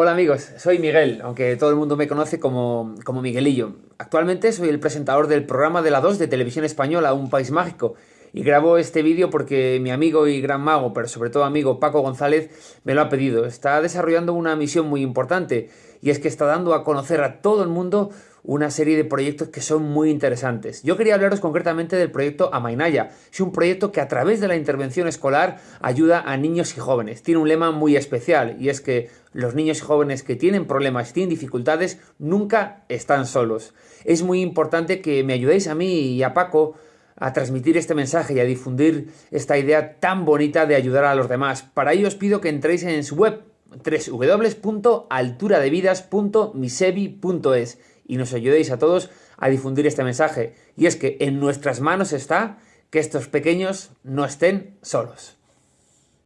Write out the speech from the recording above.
Hola amigos, soy Miguel, aunque todo el mundo me conoce como, como Miguelillo. Actualmente soy el presentador del programa de la 2 de Televisión Española, Un País Mágico, y grabo este vídeo porque mi amigo y gran mago, pero sobre todo amigo Paco González, me lo ha pedido. Está desarrollando una misión muy importante, y es que está dando a conocer a todo el mundo una serie de proyectos que son muy interesantes. Yo quería hablaros concretamente del proyecto Amainaya. Es un proyecto que a través de la intervención escolar ayuda a niños y jóvenes. Tiene un lema muy especial y es que los niños y jóvenes que tienen problemas tienen dificultades nunca están solos. Es muy importante que me ayudéis a mí y a Paco a transmitir este mensaje y a difundir esta idea tan bonita de ayudar a los demás. Para ello os pido que entréis en su web www.alturadevidas.misevi.es y nos ayudéis a todos a difundir este mensaje. Y es que en nuestras manos está que estos pequeños no estén solos.